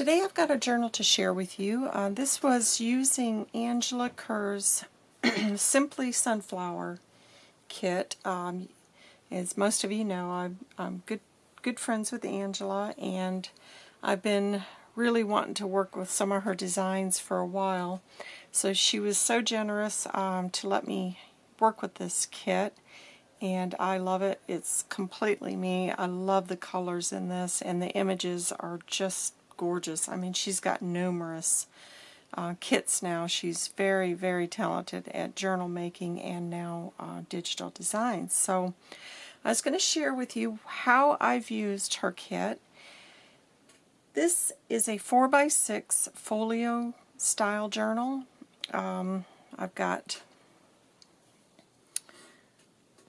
Today I've got a journal to share with you. Uh, this was using Angela Kerr's Simply Sunflower kit. Um, as most of you know, I'm, I'm, good, good friends with Angela and I've been really wanting to work with some of her designs for a while. So she was so generous um, to let me work with this kit and I love it. It's completely me. I love the colors in this and the images are just gorgeous. I mean, she's got numerous uh, kits now. She's very, very talented at journal making and now uh, digital design. So I was going to share with you how I've used her kit. This is a 4x6 folio style journal. Um, I've got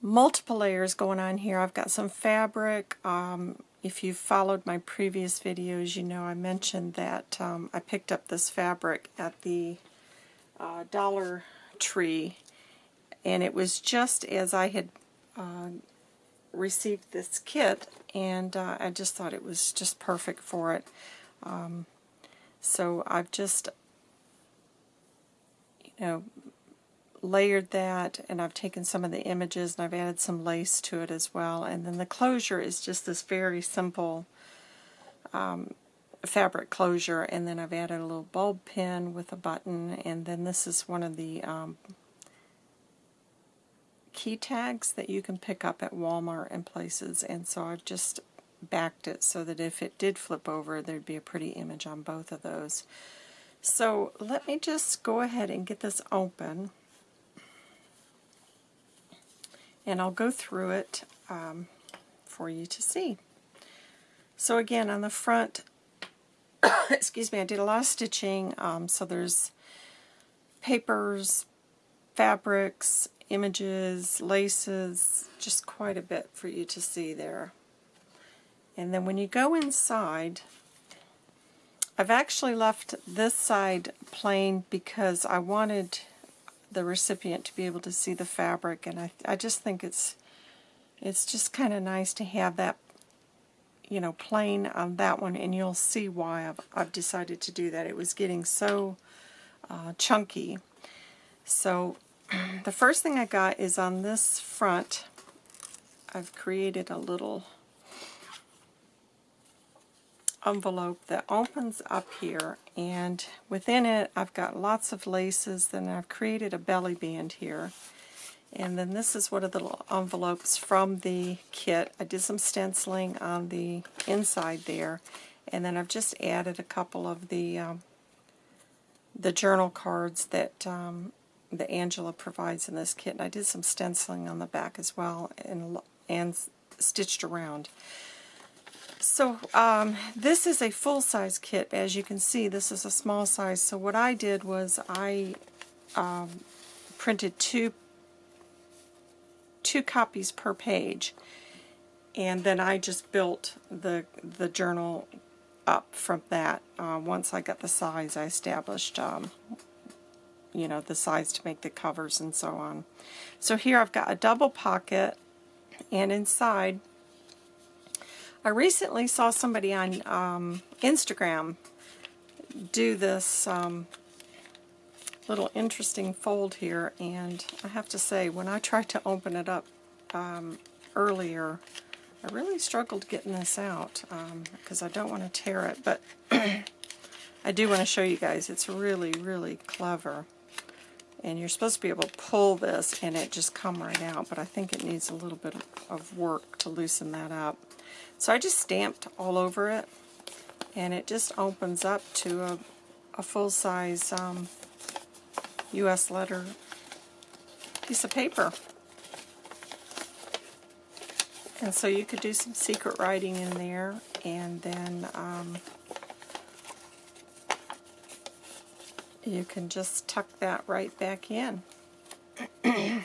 multiple layers going on here. I've got some fabric, um, if you've followed my previous videos, you know I mentioned that um, I picked up this fabric at the uh, Dollar Tree, and it was just as I had uh, received this kit, and uh, I just thought it was just perfect for it. Um, so I've just, you know, layered that and I've taken some of the images and I've added some lace to it as well. And then the closure is just this very simple um, fabric closure and then I've added a little bulb pin with a button. And then this is one of the um, key tags that you can pick up at Walmart and places. And so I've just backed it so that if it did flip over there'd be a pretty image on both of those. So let me just go ahead and get this open and I'll go through it um, for you to see. So again, on the front, excuse me, I did a lot of stitching, um, so there's papers, fabrics, images, laces, just quite a bit for you to see there. And then when you go inside, I've actually left this side plain because I wanted the recipient to be able to see the fabric and I, I just think it's it's just kind of nice to have that you know plain on that one and you'll see why I've, I've decided to do that. It was getting so uh, chunky. So the first thing I got is on this front I've created a little envelope that opens up here and within it I've got lots of laces then I've created a belly band here and then this is one of the little envelopes from the kit. I did some stenciling on the inside there and then I've just added a couple of the um, the journal cards that um, that Angela provides in this kit and I did some stenciling on the back as well and, and stitched around. So um, this is a full-size kit. As you can see, this is a small size. So what I did was I um, printed two two copies per page, and then I just built the the journal up from that. Uh, once I got the size, I established um, you know the size to make the covers and so on. So here I've got a double pocket, and inside I recently saw somebody on um, Instagram do this um, little interesting fold here, and I have to say, when I tried to open it up um, earlier, I really struggled getting this out because um, I don't want to tear it, but I do want to show you guys. It's really, really clever. And you're supposed to be able to pull this and it just come right out, but I think it needs a little bit of work to loosen that up. So I just stamped all over it, and it just opens up to a, a full-size um, U.S. letter piece of paper. And so you could do some secret writing in there, and then um, you can just tuck that right back in.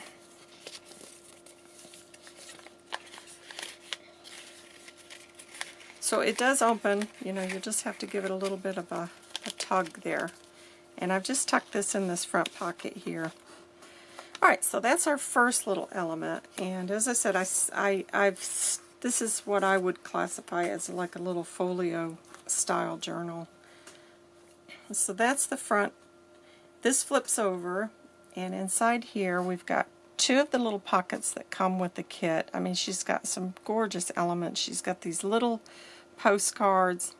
So it does open, you know, you just have to give it a little bit of a, a tug there. And I've just tucked this in this front pocket here. Alright, so that's our first little element. And as I said, I, I, I've this is what I would classify as like a little folio style journal. So that's the front. This flips over, and inside here we've got two of the little pockets that come with the kit. I mean, she's got some gorgeous elements. She's got these little postcards,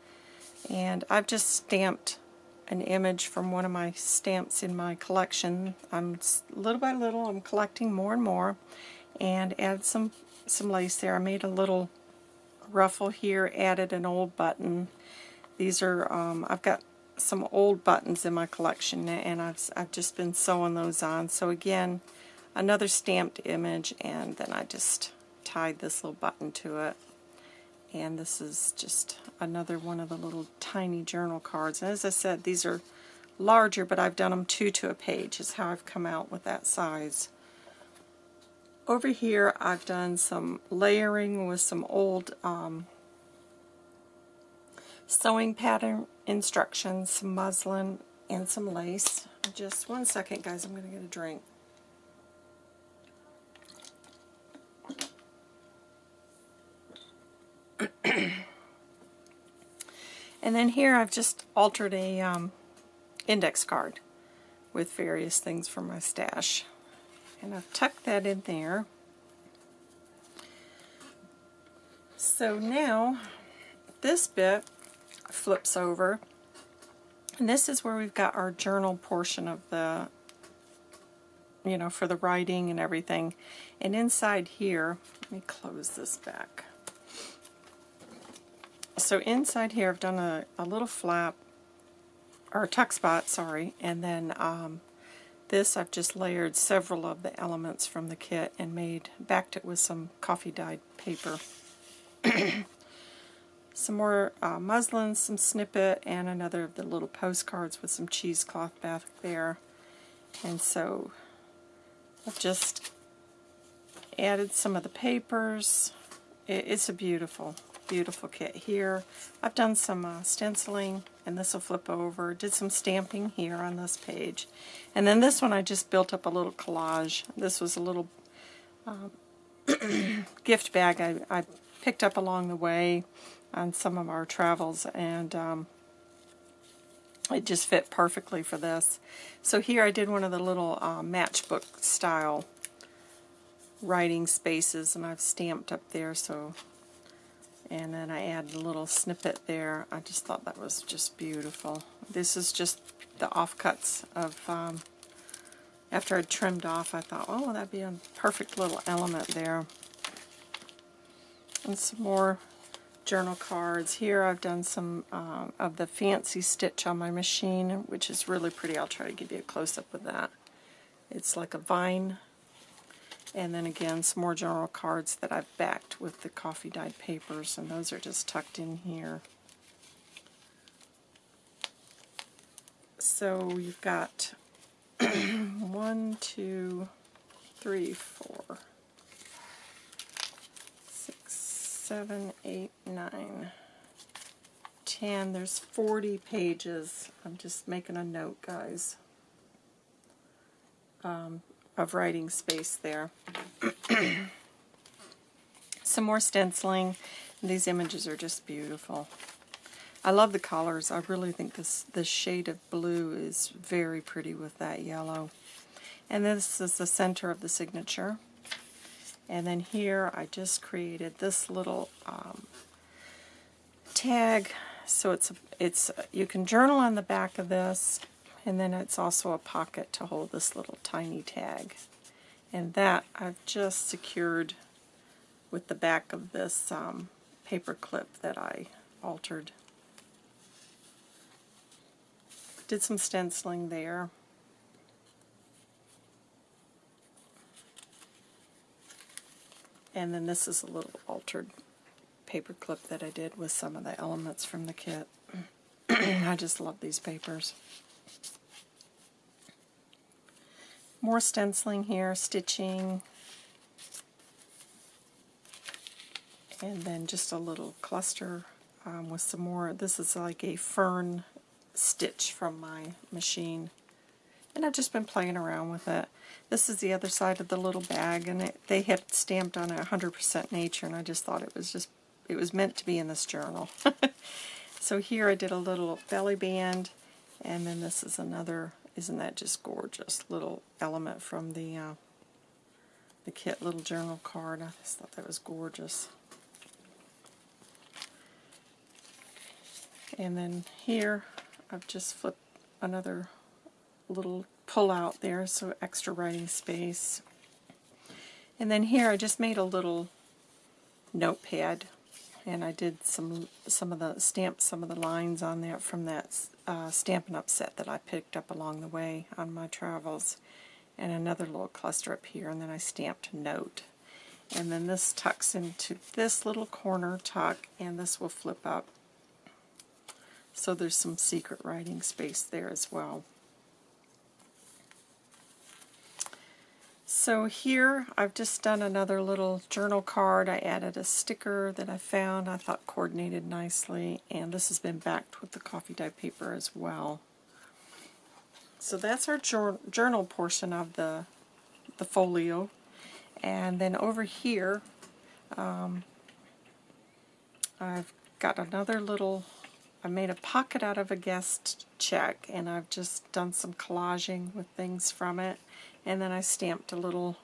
and I've just stamped an image from one of my stamps in my collection. I'm little by little, I'm collecting more and more, and add some some lace there. I made a little ruffle here, added an old button. These are, um, I've got some old buttons in my collection and I've, I've just been sewing those on. So again, another stamped image and then I just tied this little button to it. And this is just another one of the little tiny journal cards. And as I said, these are larger, but I've done them two to a page is how I've come out with that size. Over here I've done some layering with some old um, sewing pattern instructions, some muslin, and some lace. Just one second guys, I'm going to get a drink. and then here I've just altered a um, index card with various things from my stash and I've tucked that in there. So now this bit flips over. And this is where we've got our journal portion of the you know for the writing and everything. And inside here let me close this back. So inside here I've done a, a little flap or tuck spot sorry. And then um, this I've just layered several of the elements from the kit and made backed it with some coffee dyed paper. some more uh, muslin, some snippet, and another of the little postcards with some cheesecloth back there. And so I've just added some of the papers. It, it's a beautiful, beautiful kit here. I've done some uh, stenciling, and this will flip over. Did some stamping here on this page. And then this one I just built up a little collage. This was a little uh, gift bag I, I, picked up along the way on some of our travels, and um, it just fit perfectly for this. So here I did one of the little uh, matchbook style writing spaces, and I've stamped up there so and then I add a little snippet there. I just thought that was just beautiful. This is just the offcuts of, um, after I'd trimmed off, I thought, oh, that'd be a perfect little element there. And some more journal cards. Here I've done some um, of the fancy stitch on my machine, which is really pretty. I'll try to give you a close-up of that. It's like a vine and then again, some more journal cards that I've backed with the coffee dyed papers, and those are just tucked in here. So you've got one, two, three, four, seven, eight, nine, ten. There's 40 pages. I'm just making a note, guys. Um, of writing space there. Some more stenciling. These images are just beautiful. I love the colors. I really think this, this shade of blue is very pretty with that yellow. And this is the center of the signature. And then here I just created this little um, tag. So it's it's you can journal on the back of this and then it's also a pocket to hold this little tiny tag. And that I've just secured with the back of this um, paper clip that I altered. Did some stenciling there. And then this is a little altered paper clip that I did with some of the elements from the kit. I just love these papers. More stenciling here, stitching, and then just a little cluster um, with some more. This is like a fern stitch from my machine. And I've just been playing around with it. This is the other side of the little bag, and it, they had stamped on it 100% nature, and I just thought it was just, it was meant to be in this journal. so here I did a little belly band, And then this is another, isn't that just gorgeous, little element from the uh, the kit little journal card. I just thought that was gorgeous. And then here, I've just flipped another little pull out there, so extra writing space. And then here I just made a little notepad and I did some some of the stamp some of the lines on there from that uh, Stampin' Up! set that I picked up along the way on my travels and another little cluster up here and then I stamped note. And then this tucks into this little corner tuck and this will flip up. So there's some secret writing space there as well So here I've just done another little journal card. I added a sticker that I found I thought coordinated nicely and this has been backed with the coffee dye paper as well. So that's our journal portion of the, the folio. And then over here um, I've got another little, I made a pocket out of a guest check and I've just done some collaging with things from it and then I stamped a little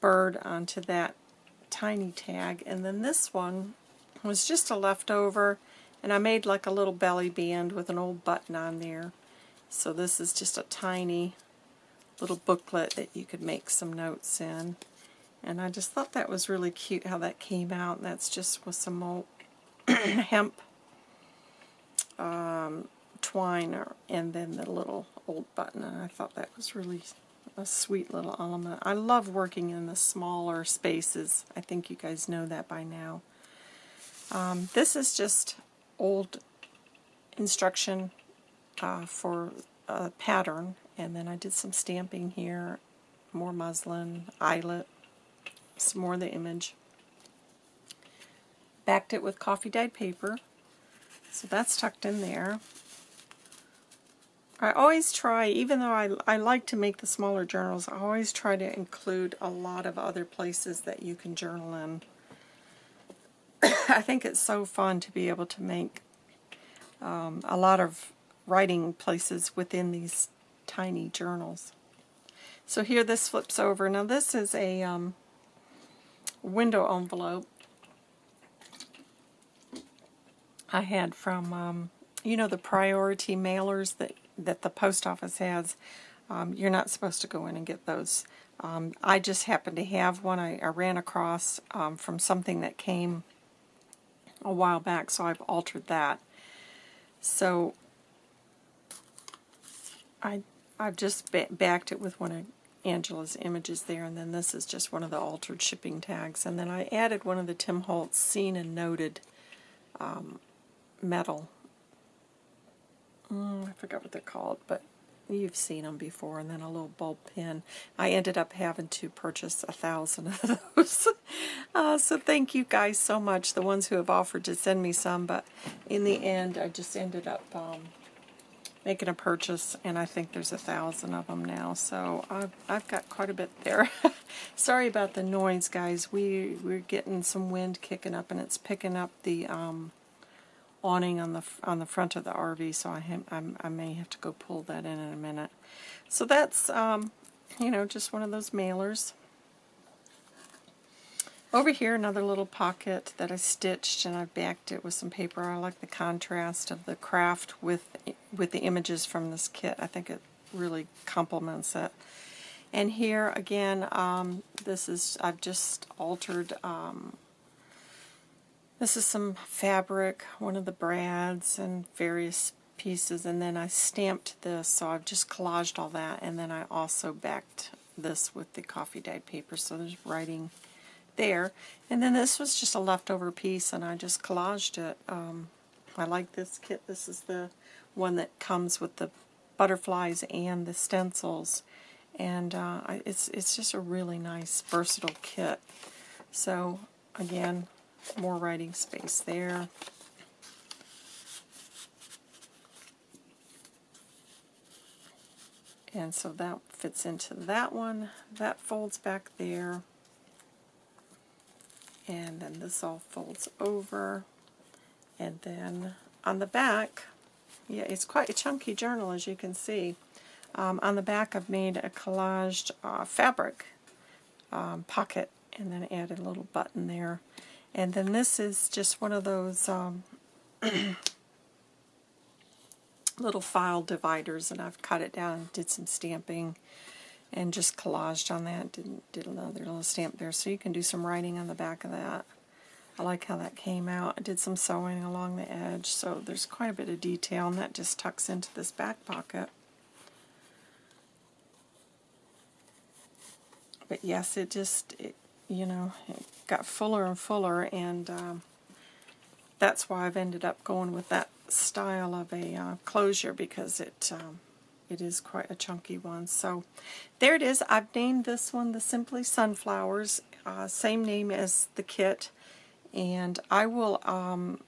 bird onto that tiny tag. And then this one was just a leftover and I made like a little belly band with an old button on there. So this is just a tiny little booklet that you could make some notes in. And I just thought that was really cute how that came out. And that's just with some old hemp um, twine or, and then the little old button and I thought that was really a sweet little element. I love working in the smaller spaces. I think you guys know that by now. Um, this is just old instruction uh, for a pattern and then I did some stamping here, more muslin, eyelet, some more of the image. Backed it with coffee dyed paper so that's tucked in there. I always try, even though I, I like to make the smaller journals, I always try to include a lot of other places that you can journal in. I think it's so fun to be able to make um, a lot of writing places within these tiny journals. So here this flips over. Now this is a um, window envelope I had from, um, you know, the priority mailers that that the post office has, um, you're not supposed to go in and get those. Um, I just happened to have one I, I ran across um, from something that came a while back, so I've altered that. So I, I've just ba backed it with one of Angela's images there, and then this is just one of the altered shipping tags. And then I added one of the Tim Holtz seen and noted um, metal mm, I forgot what they're called, but you've seen them before, and then a little bulb pin. I ended up having to purchase a thousand of those. uh, so thank you guys so much, the ones who have offered to send me some, but in the end I just ended up um, making a purchase, and I think there's a thousand of them now, so I've, I've got quite a bit there. Sorry about the noise, guys. We, we're getting some wind kicking up, and it's picking up the... Um, awning on the on the front of the RV, so I, have, I may have to go pull that in in a minute. So that's, um, you know, just one of those mailers. Over here, another little pocket that I stitched, and I backed it with some paper. I like the contrast of the kraft with with the images from this kit. I think it really complements it. And here, again, um, this is, I've just altered um, this is some fabric, one of the brads and various pieces, and then I stamped this, so I've just collaged all that, and then I also backed this with the coffee dyed paper, so there's writing there. And then this was just a leftover piece, and I just collaged it. Um, I like this kit. This is the one that comes with the butterflies and the stencils, and uh, it's, it's just a really nice, versatile kit. So, again, more writing space there. And so that fits into that one. That folds back there. And then this all folds over. And then on the back, Yeah, it's quite a chunky journal, as you can see. Um, on the back, I've made a collaged uh, fabric um, pocket and then added a little button there. And then this is just one of those um, little file dividers, and I've cut it down and did some stamping and just collaged on that. Did, did another little stamp there, so you can do some writing on the back of that. I like how that came out. I did some sewing along the edge, so there's quite a bit of detail, and that just tucks into this back pocket. But yes, it just, it, you know, it got fuller and fuller, and um, that's why I've ended up going with that style of a uh, closure because it um, it is quite a chunky one. So there it is. I've named this one the Simply Sunflowers, uh, same name as the kit, and I will um,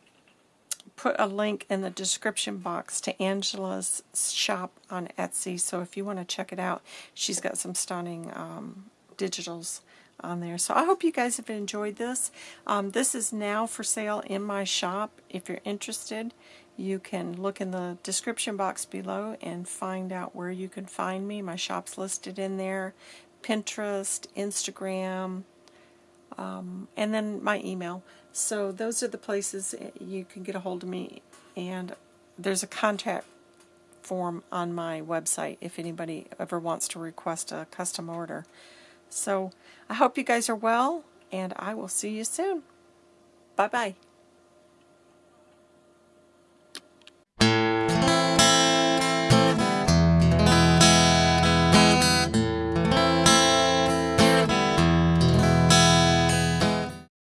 put a link in the description box to Angela's shop on Etsy. So if you want to check it out, she's got some stunning um, digitals on there. So I hope you guys have enjoyed this. Um, this is now for sale in my shop. If you're interested, you can look in the description box below and find out where you can find me. My shop's listed in there. Pinterest, Instagram, um, and then my email. So those are the places you can get a hold of me. And there's a contact form on my website if anybody ever wants to request a custom order. So I hope you guys are well, and I will see you soon. Bye-bye.